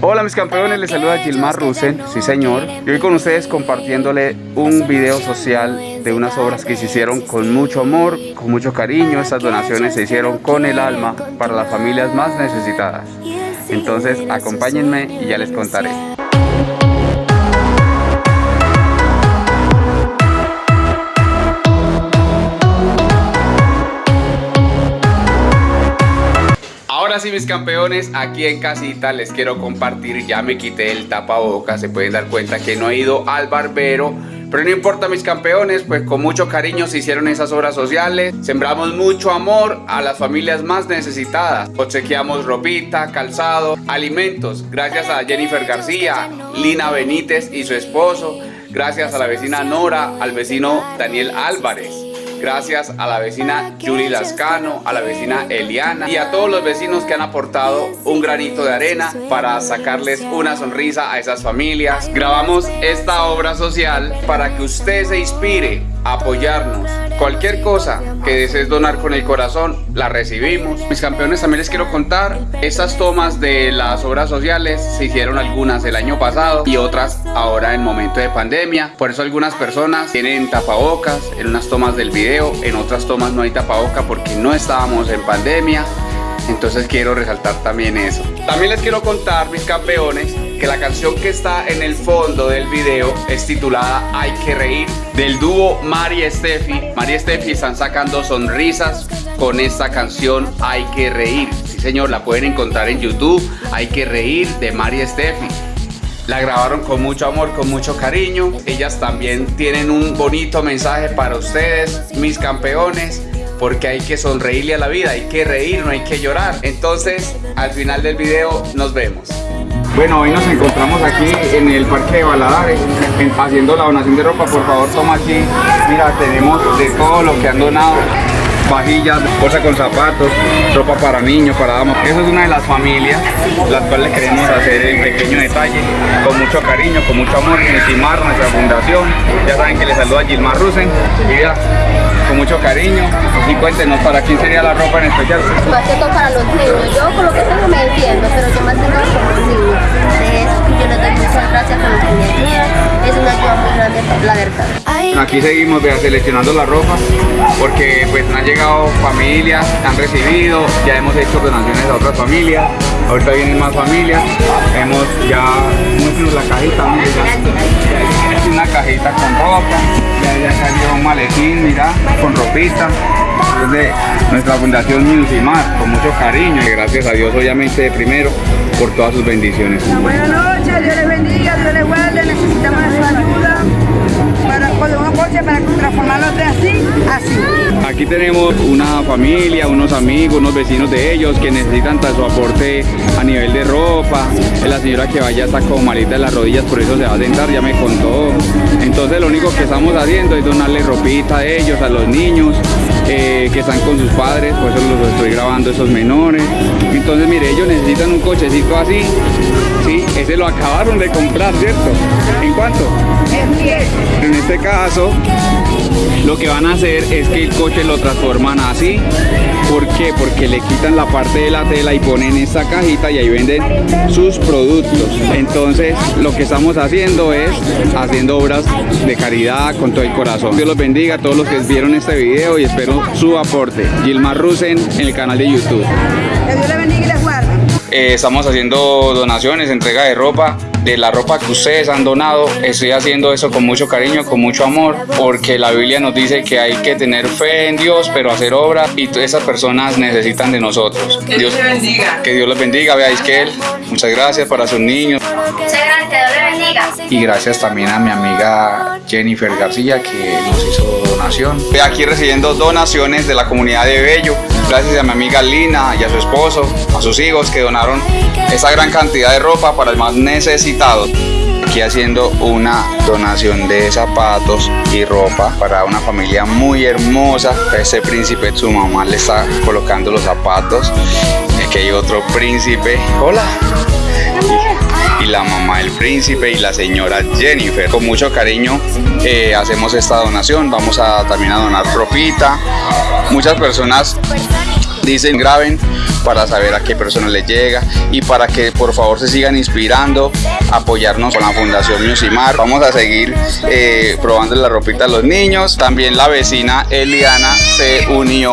Hola mis campeones, les saluda Gilmar Rusen, sí señor, y hoy con ustedes compartiéndole un video social de unas obras que se hicieron con mucho amor, con mucho cariño, estas donaciones se hicieron con el alma para las familias más necesitadas. Entonces acompáñenme y ya les contaré. Ahora sí mis campeones, aquí en casita les quiero compartir, ya me quité el tapabocas, se pueden dar cuenta que no he ido al barbero, pero no importa mis campeones, pues con mucho cariño se hicieron esas obras sociales, sembramos mucho amor a las familias más necesitadas, obsequiamos ropita, calzado, alimentos, gracias a Jennifer García, Lina Benítez y su esposo, gracias a la vecina Nora, al vecino Daniel Álvarez, Gracias a la vecina Julie Lascano, a la vecina Eliana y a todos los vecinos que han aportado un granito de arena para sacarles una sonrisa a esas familias. Grabamos esta obra social para que usted se inspire a apoyarnos. Cualquier cosa que desees donar con el corazón, la recibimos. Mis campeones también les quiero contar, estas tomas de las obras sociales se hicieron algunas el año pasado y otras ahora en momento de pandemia. Por eso algunas personas tienen tapabocas en unas tomas del video, en otras tomas no hay tapaboca porque no estábamos en pandemia. Entonces quiero resaltar también eso. También les quiero contar, mis campeones, que la canción que está en el fondo del video es titulada Hay que reír del dúo Mari Steffi. Mari Steffi están sacando sonrisas con esta canción Hay que reír. Sí señor, la pueden encontrar en YouTube. Hay que reír de Mari Steffi. La grabaron con mucho amor, con mucho cariño. Ellas también tienen un bonito mensaje para ustedes, mis campeones porque hay que sonreírle a la vida, hay que reír, no hay que llorar. Entonces, al final del video nos vemos. Bueno, hoy nos encontramos aquí en el Parque de Baladares haciendo la donación de ropa. Por favor, toma aquí. Mira, tenemos de todo lo que han donado vajillas, bolsa con zapatos, ropa para niños, para damas. Eso es una de las familias las cuales queremos hacer el pequeño detalle con mucho cariño, con mucho amor, Timar, nuestra fundación. Ya saben que les saluda Gilmar Rusen y mira, con mucho cariño. Y cuéntenos, ¿para quién sería la ropa en especial? Más para los niños. Yo con lo que tengo me Aquí seguimos seleccionando la ropa porque pues han llegado familias, han recibido, ya hemos hecho donaciones a otras familias, ahorita vienen más familias, hemos ya, muéstrenos la cajita, una cajita con ropa, ya, ya salió un maletín, mira, con ropita, de nuestra fundación Musimar, con mucho cariño y gracias a Dios obviamente primero por todas sus bendiciones. Buenas noches, Aquí tenemos una familia, unos amigos, unos vecinos de ellos que necesitan su aporte a nivel de ropa. La señora que vaya está como malita de las rodillas, por eso se va a sentar, ya me contó. Entonces lo único que estamos haciendo es donarle ropita a ellos, a los niños eh, que están con sus padres, por eso los estoy grabando esos menores. Entonces mire, ellos necesitan un cochecito así, sí, ese lo acabaron de comprar, ¿cierto? ¿En cuánto? En este caso, lo que van a hacer es que el coche lo transforman así. ¿Por qué? Porque le quitan la parte de la tela y ponen esta cajita y ahí venden sus productos. Entonces, lo que estamos haciendo es haciendo obras de caridad con todo el corazón. Dios los bendiga a todos los que vieron este video y espero su aporte. Gilmar Rusen en el canal de YouTube. Eh, estamos haciendo donaciones, entrega de ropa, de la ropa que ustedes han donado. Estoy haciendo eso con mucho cariño, con mucho amor, porque la Biblia nos dice que hay que tener fe en Dios, pero hacer obra y esas personas necesitan de nosotros. Que Dios les bendiga. Que Dios los bendiga, vea Isquel, muchas gracias para sus niños. Muchas gracias, Dios les bendiga. Y gracias también a mi amiga Jennifer García que nos hizo donación. Estoy aquí recibiendo donaciones de la comunidad de Bello. Gracias a mi amiga Lina y a su esposo, a sus hijos que donaron esa gran cantidad de ropa para el más necesitado. Aquí haciendo una donación de zapatos y ropa para una familia muy hermosa. Ese príncipe, su mamá le está colocando los zapatos. Aquí hay otro príncipe. Hola y la mamá del príncipe y la señora Jennifer. Con mucho cariño eh, hacemos esta donación. Vamos a también a donar ropita. Muchas personas Dicen graben para saber a qué persona les llega y para que por favor se sigan inspirando, apoyarnos con la Fundación Musimar. Vamos a seguir eh, probando la ropita a los niños. También la vecina Eliana se unió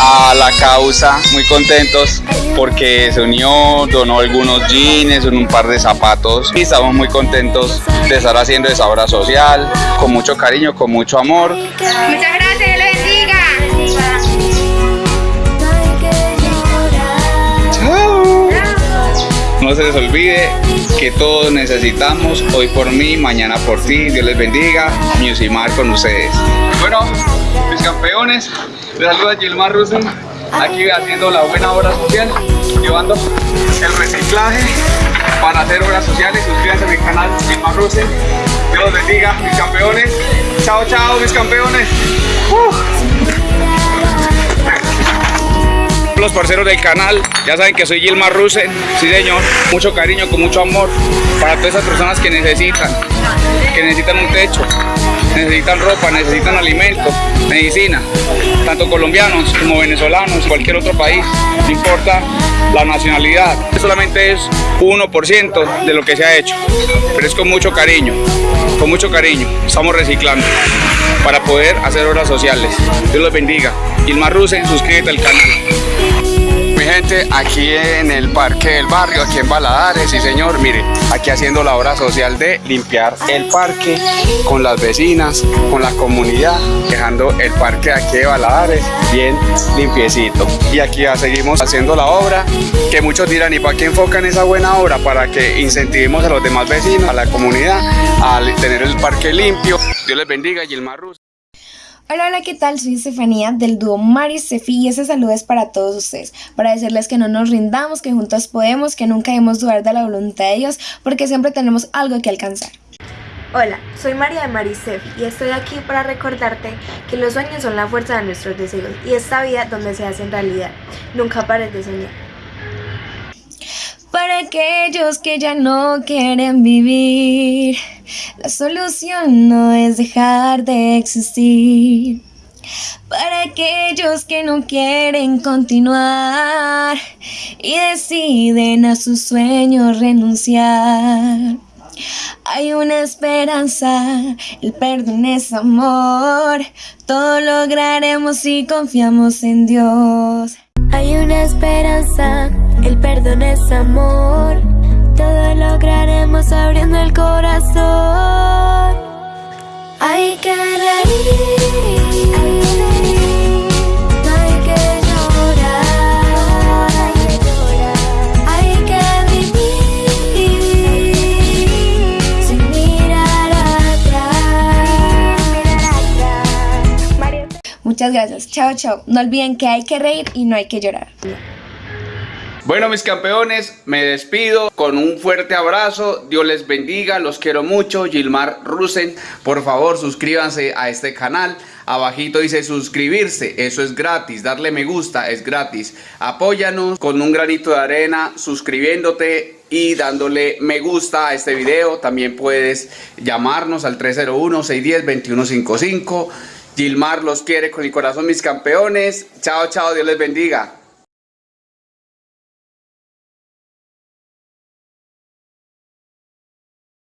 a la causa, muy contentos porque se unió, donó algunos jeans, un par de zapatos y estamos muy contentos de estar haciendo esa obra social con mucho cariño, con mucho amor. Muchas gracias, No se les olvide que todos necesitamos, hoy por mí, mañana por ti, Dios les bendiga, Musimar con ustedes. Bueno, mis campeones, les saluda Gilmar Rusen, aquí haciendo la buena obra social, llevando el reciclaje para hacer obras sociales, suscríbanse a mi canal Gilmar Rusen, Dios los bendiga, mis campeones, chao chao mis campeones. Los parceros del canal, ya saben que soy Gilmar Rusen, sí señor, mucho cariño, con mucho amor para todas esas personas que necesitan, que necesitan un techo, necesitan ropa, necesitan alimento, medicina, tanto colombianos como venezolanos, cualquier otro país, no importa la nacionalidad, solamente es 1% de lo que se ha hecho, pero es con mucho cariño, con mucho cariño, estamos reciclando para poder hacer obras sociales. Dios los bendiga. Gilmar Rusen, suscríbete al canal gente, aquí en el parque del barrio, aquí en Baladares, sí señor, mire, aquí haciendo la obra social de limpiar el parque con las vecinas, con la comunidad, dejando el parque aquí de Baladares bien limpiecito. Y aquí ya seguimos haciendo la obra, que muchos dirán, ¿y para qué enfocan esa buena obra? Para que incentivemos a los demás vecinos, a la comunidad, a tener el parque limpio. Dios les bendiga, Gilmar Ruz. Hola, hola, ¿qué tal? Soy Estefanía del dúo Mari Sefi y ese saludo es para todos ustedes, para decirles que no nos rindamos, que juntos podemos, que nunca debemos dudar de la voluntad de Dios, porque siempre tenemos algo que alcanzar. Hola, soy María de Marisef y estoy aquí para recordarte que los sueños son la fuerza de nuestros deseos y esta vida donde se hacen realidad. Nunca pares de soñar. Aquellos que ya no quieren vivir, la solución no es dejar de existir. Para aquellos que no quieren continuar y deciden a sus sueños renunciar. Hay una esperanza, el perdón es amor, todo lograremos si confiamos en Dios. Hay una esperanza, el perdón es amor. Todo lograremos abriendo el corazón. Hay que reír. Muchas gracias. Chao, chao. No olviden que hay que reír y no hay que llorar. Bueno, mis campeones, me despido con un fuerte abrazo. Dios les bendiga, los quiero mucho. Gilmar Rusen, por favor, suscríbanse a este canal. Abajito dice suscribirse, eso es gratis. Darle me gusta es gratis. Apóyanos con un granito de arena, suscribiéndote y dándole me gusta a este video. También puedes llamarnos al 301-610-2155. Gilmar los quiere con el corazón, mis campeones. Chao, chao, Dios les bendiga.